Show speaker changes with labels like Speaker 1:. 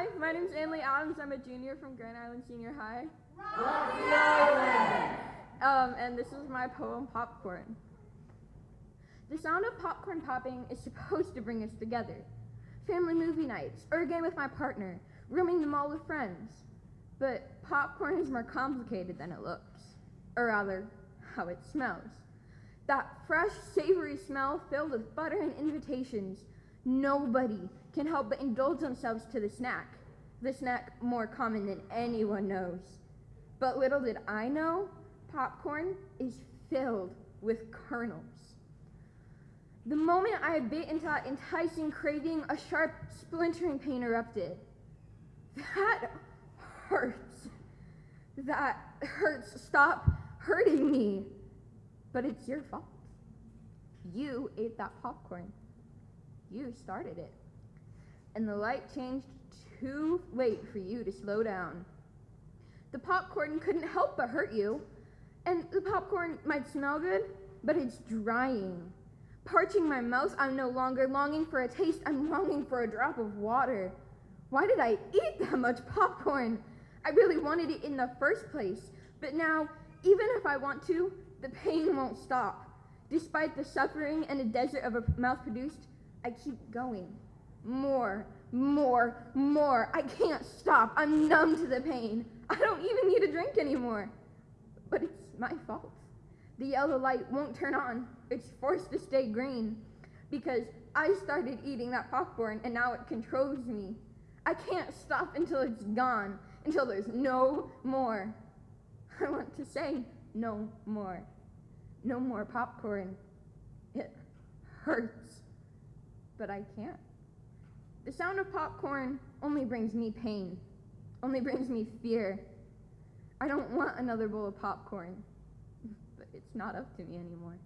Speaker 1: Hi, my name's Anley Adams. I'm a junior from Grand Island Senior High. Um, and this is my poem, Popcorn. The sound of popcorn popping is supposed to bring us together. Family movie nights, or a game with my partner, rooming the mall with friends. But popcorn is more complicated than it looks, or rather, how it smells. That fresh, savory smell filled with butter and invitations. Nobody can help but indulge themselves to the snack, the snack more common than anyone knows. But little did I know, popcorn is filled with kernels. The moment I bit into that enticing craving, a sharp, splintering pain erupted. That hurts. That hurts. Stop hurting me. But it's your fault. You ate that popcorn. You started it. And the light changed too late for you to slow down. The popcorn couldn't help but hurt you. And the popcorn might smell good, but it's drying. Parching my mouth, I'm no longer longing for a taste, I'm longing for a drop of water. Why did I eat that much popcorn? I really wanted it in the first place, but now, even if I want to, the pain won't stop. Despite the suffering and the desert of a mouth produced, I keep going. More, more, more. I can't stop. I'm numb to the pain. I don't even need a drink anymore. But it's my fault. The yellow light won't turn on. It's forced to stay green because I started eating that popcorn and now it controls me. I can't stop until it's gone, until there's no more. I want to say no more. No more popcorn. It hurts, but I can't. The sound of popcorn only brings me pain, only brings me fear. I don't want another bowl of popcorn, but it's not up to me anymore.